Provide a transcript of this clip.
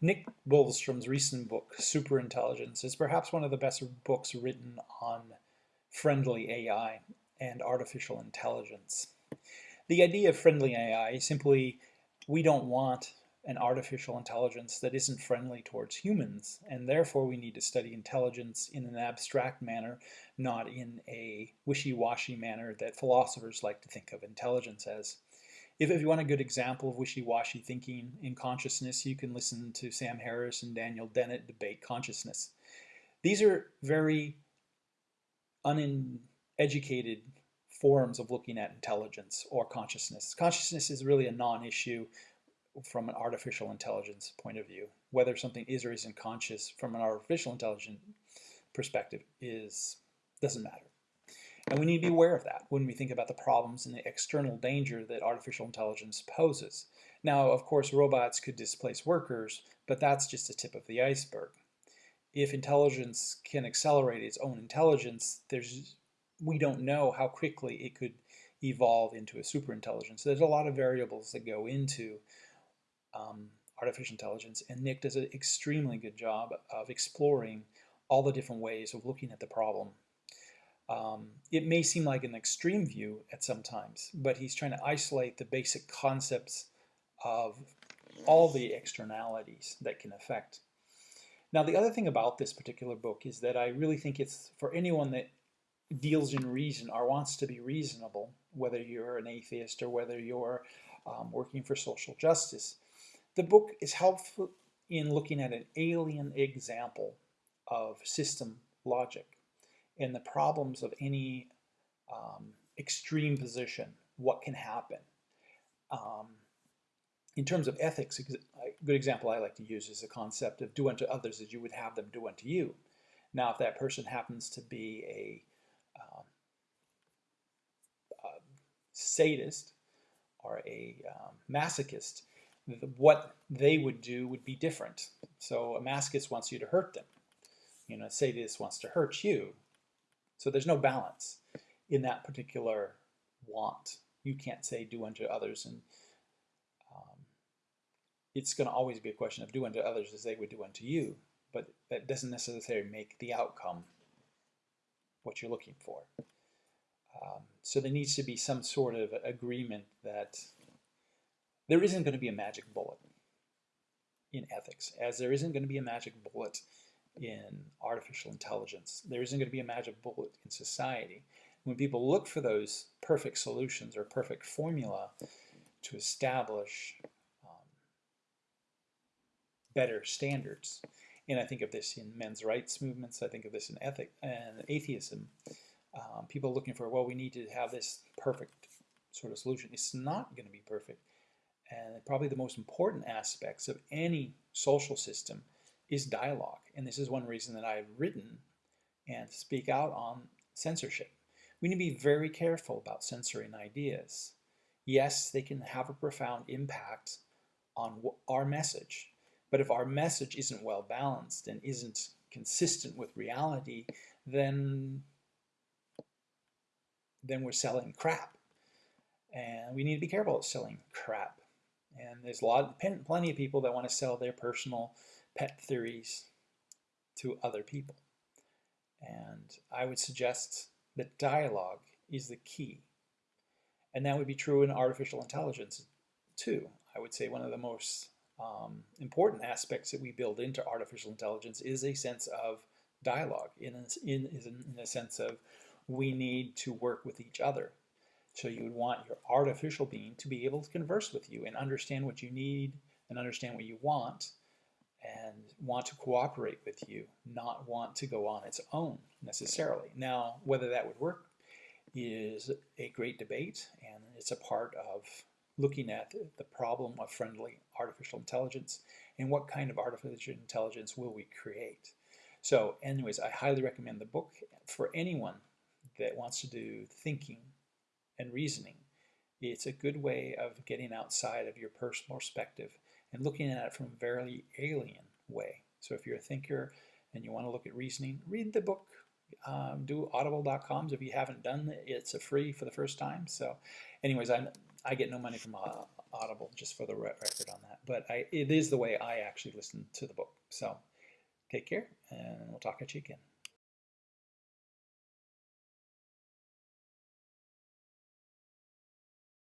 Nick Bostrom's recent book, Superintelligence, is perhaps one of the best books written on friendly AI and artificial intelligence. The idea of friendly AI is simply we don't want an artificial intelligence that isn't friendly towards humans, and therefore we need to study intelligence in an abstract manner, not in a wishy-washy manner that philosophers like to think of intelligence as. If, if you want a good example of wishy-washy thinking in consciousness, you can listen to Sam Harris and Daniel Dennett debate consciousness. These are very uneducated forms of looking at intelligence or consciousness. Consciousness is really a non-issue from an artificial intelligence point of view. Whether something is or isn't conscious from an artificial intelligence perspective is doesn't matter. And we need to be aware of that when we think about the problems and the external danger that artificial intelligence poses. Now, of course, robots could displace workers, but that's just the tip of the iceberg. If intelligence can accelerate its own intelligence, there's we don't know how quickly it could evolve into a superintelligence. There's a lot of variables that go into um, artificial intelligence, and Nick does an extremely good job of exploring all the different ways of looking at the problem. Um, it may seem like an extreme view at some times, but he's trying to isolate the basic concepts of all the externalities that can affect. Now, the other thing about this particular book is that I really think it's for anyone that deals in reason or wants to be reasonable, whether you're an atheist or whether you're um, working for social justice. The book is helpful in looking at an alien example of system logic and the problems of any um, extreme position, what can happen. Um, in terms of ethics, a good example I like to use is the concept of do unto others as you would have them do unto you. Now, if that person happens to be a um, uh, sadist or a um, masochist, what they would do would be different. So a masochist wants you to hurt them. You know, a sadist wants to hurt you. So there's no balance in that particular want. You can't say do unto others and um, it's going to always be a question of do unto others as they would do unto you, but that doesn't necessarily make the outcome what you're looking for. Um, so there needs to be some sort of agreement that there isn't going to be a magic bullet in ethics, as there isn't going to be a magic bullet in artificial intelligence. There isn't going to be a magic bullet in society. When people look for those perfect solutions or perfect formula to establish um, better standards, and I think of this in men's rights movements, I think of this in ethic and atheism, um, people looking for, well, we need to have this perfect sort of solution. It's not going to be perfect. And probably the most important aspects of any social system is dialogue. And this is one reason that I've written and speak out on censorship. We need to be very careful about censoring ideas. Yes, they can have a profound impact on our message, but if our message isn't well balanced and isn't consistent with reality, then then we're selling crap. And we need to be careful of selling crap. And there's a lot, plenty of people that want to sell their personal pet theories to other people. And I would suggest that dialogue is the key. And that would be true in artificial intelligence too. I would say one of the most um, important aspects that we build into artificial intelligence is a sense of dialogue in a, in, in a sense of we need to work with each other. So you would want your artificial being to be able to converse with you and understand what you need and understand what you want and want to cooperate with you, not want to go on its own necessarily. Now, whether that would work is a great debate and it's a part of looking at the problem of friendly artificial intelligence and what kind of artificial intelligence will we create. So anyways, I highly recommend the book for anyone that wants to do thinking and reasoning. It's a good way of getting outside of your personal perspective and looking at it from a very alien way. So if you're a thinker and you want to look at reasoning, read the book. Um, do audible.coms if you haven't done it. It's a free for the first time. So anyways, I, I get no money from uh, Audible, just for the record on that. But I, it is the way I actually listen to the book. So take care, and we'll talk at you again.